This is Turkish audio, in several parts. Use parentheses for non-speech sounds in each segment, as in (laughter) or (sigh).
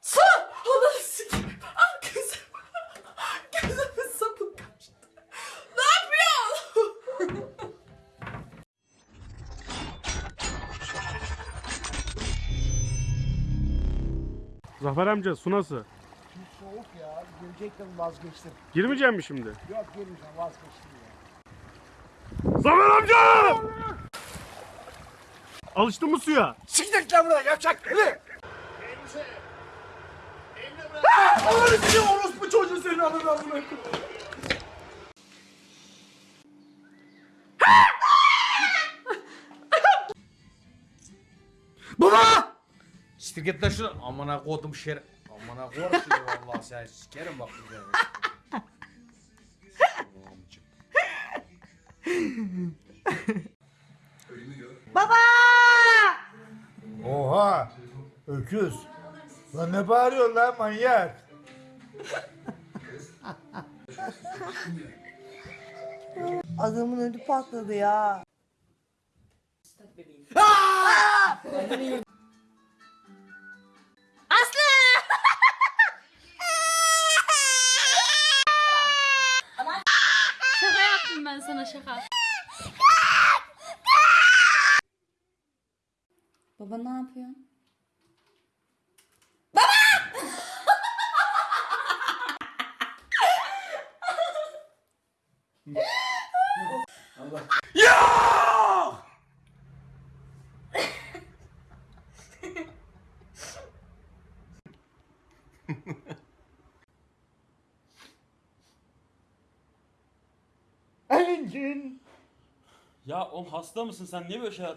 Su! Ananı sikeyim. Ah kızım. Kızımın (laughs) sapı kaçtı. Ne yapıyorsun? (laughs) Zafer amca su nasıl? Soğuk ya. Gelecektim vazgeçtim. Girmeyeceğim mi şimdi? Yok gelmeyeceğim vazgeçtim ya. Zafer amca! Alıştın mı suya? Siktir lan buradan yapacak beni. Allah'ını seviyorum orospu çocuğu senin ananı amına Baba! Siktir git lan şuradan. Amına kodum şer. Amına korum seni vallahi sen sikerim bak bir Oha! Öküz. Lan ne bağırıyorsun lan manyak? Adamın ödü patladı ya. Şaka yaptım ben sana şaka. Baba ne yapıyorsun? Engin. Ya oğlum hasta mısın sen niye böyle şeyler?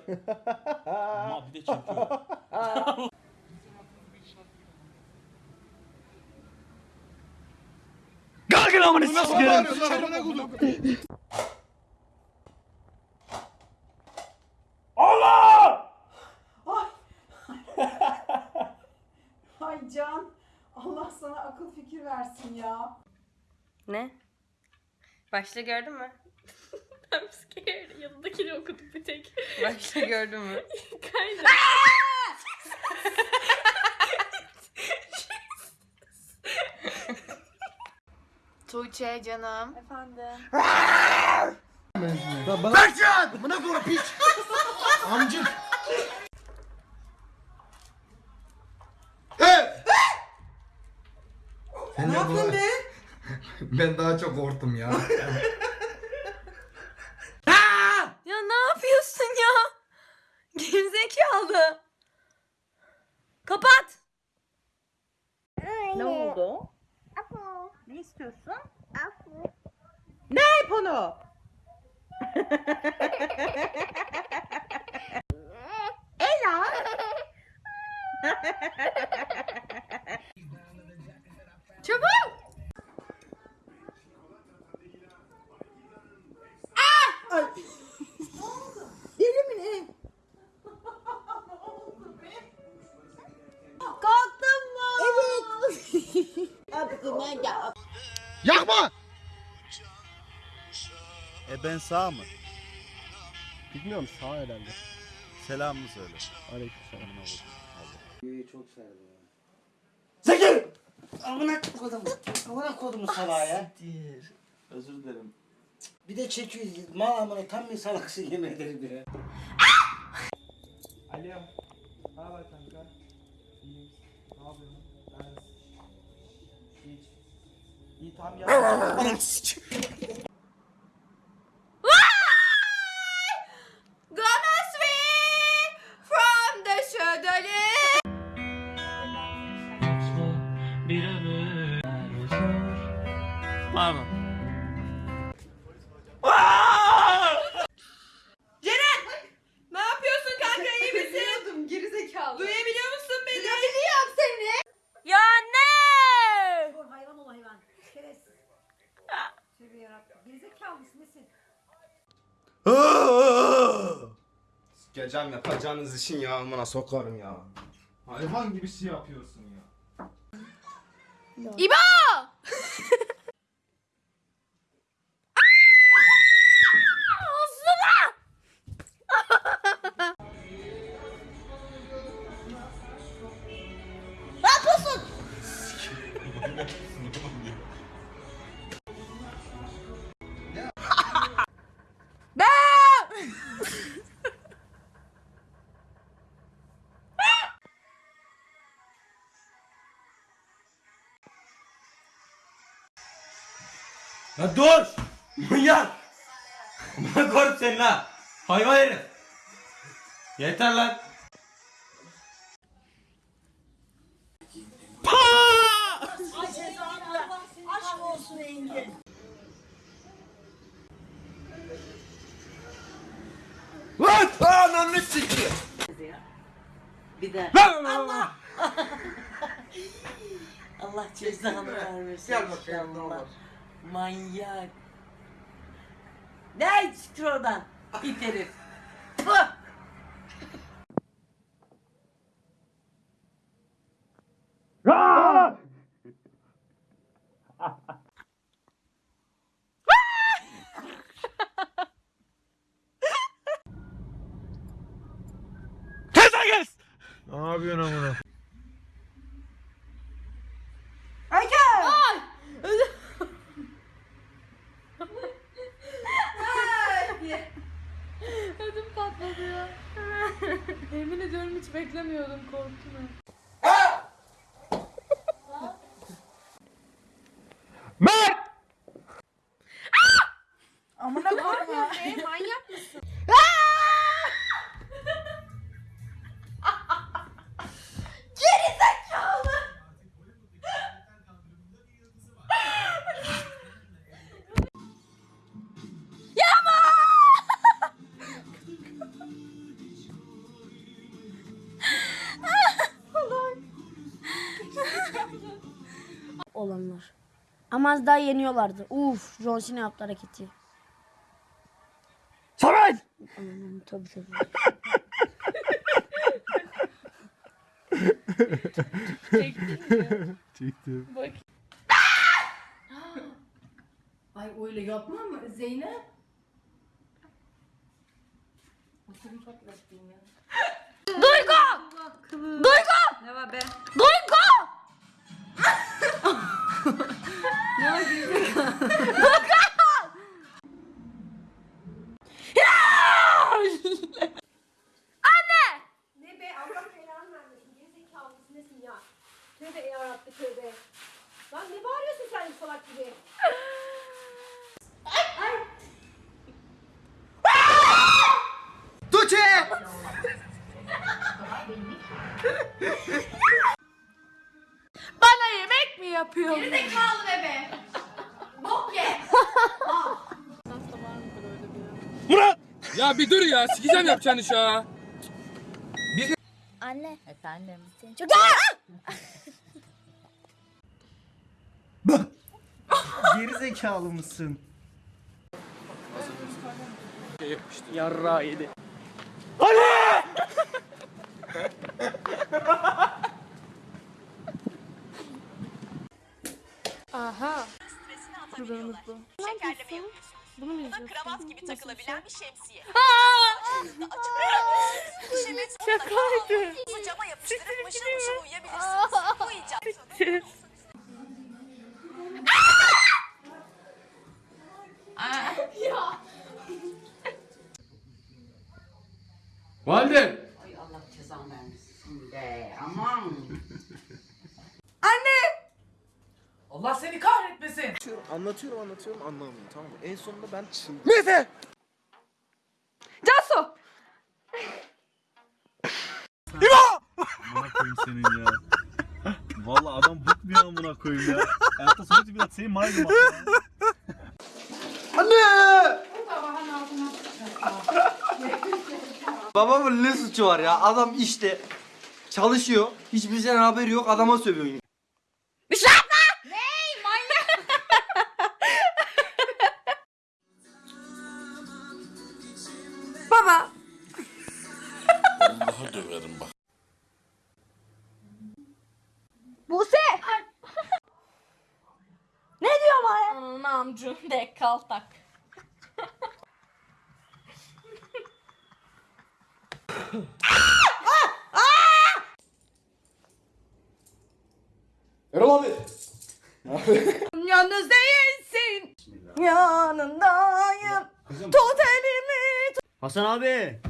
(laughs) Ama bir de çekiyor. (laughs) (laughs) Ay Can. Allah sana akıl fikir versin ya. Ne? Başta gördün mü? I'm scared. Yanındakini okudum bir tek. Başta gördün mü? (laughs) Kaydı. (laughs) Tuğçe canım. Efendim. Berkcan! Buna koyma piç. Amcık. Ne yaptın be? (laughs) Ben daha çok korktum ya. Ya Kapat. Ne oldu? Ne istiyorsun? Ne iponu? (laughs) Ela. (laughs) (laughs) E ben sağ mı? Bilmiyorum sağ herhalde. Selamını söyle. Aleykümselam. Zeki! Amına kodum. Amına kodumu salağa ya. Özür dilerim. Bir de çekiyor. Mal amına tam bir salaksın yemin ederim ya. Alo. Ne haber kanka? İyiyim. Ne yapıyorsun? Ben Hiç. İyi tamam ya. Anam sikim. Pardon. Ne yapıyorsun kanka iyi misin? Biliyordum gerizekalı. Duyabiliyor musun beni? Duyabiliyorum seni. Ya ne? Hayvan ol hayvan. Şerefsiz. Tövbe yarabbim. Gerizekalı mısın nesin? Sikeceğim yapacağınız işin ya amına sokarım ya. Hayvan gibi şey yapıyorsun ya. İbo! Ya dur! Manyak! Amına koyayım seni ha! Hayvan herif! Yeter lan! Aşk olsun Engin. Lan! Ananı sikeyim! Bir de Allah! (laughs) Allah cezanı vermesin. Gel bakayım ne olur. Manyak. Ne çıktı oradan? İt herif. Tüh! Kes lan kes! Ne yapıyorsun amına? Ödüm patladı ya. Yemin ediyorum hiç beklemiyordum korktum ya. Mert! Amına koyma. Olanlar. Ama az daha yeniyorlardı. Uf, John Cena yaptı hareketi. Samet! Tabii tabii. Çektin mi? Çektim. Bak. Ay öyle yapma mı Zeynep? Duygu! Duygu! Ne var be? Duygu! Ne be Allah belanı vermesin. Gerizekalı nesin ya? Tövbe yarabbi tövbe. Lan ne bağırıyorsun sen salak gibi? Tuğçe! Yemek mi yapıyorsun? Gerizekalı bebe. Bok ye. Murat! Ya bir dur ya sikeceğim yapacağın iş ha. Anne. Efendim. Seni çok (laughs) Geri zekalı mısın? Yarra yedi. Aha. Kurbanımız bu. Bunu mu izliyorsun? kravat gibi takılabilen bir şemsiye. Şakaydı. Cama yapıştırıp mışıl mışıl uyuyabilirsiniz. Bu icat. Valide. Ay Allah cezanı vermesin be. Aman. (laughs) Allah seni kahretmesin. Anlatıyorum anlatıyorum anlamıyor tamam mı? En sonunda ben çıldırdım. Cansu. Amına koyayım senin ya. Vallahi adam bıkmıyor amına koyayım ya. Hayatta sonuçta biraz senin malum aslında. Anne! Babamın ne suçu var ya? Adam işte çalışıyor. Hiçbir şeyden haberi yok. Adama sövüyor. Kaltak. Erol abi. Yalnız değilsin. Yanındayım. Tut elimi. Hasan abi.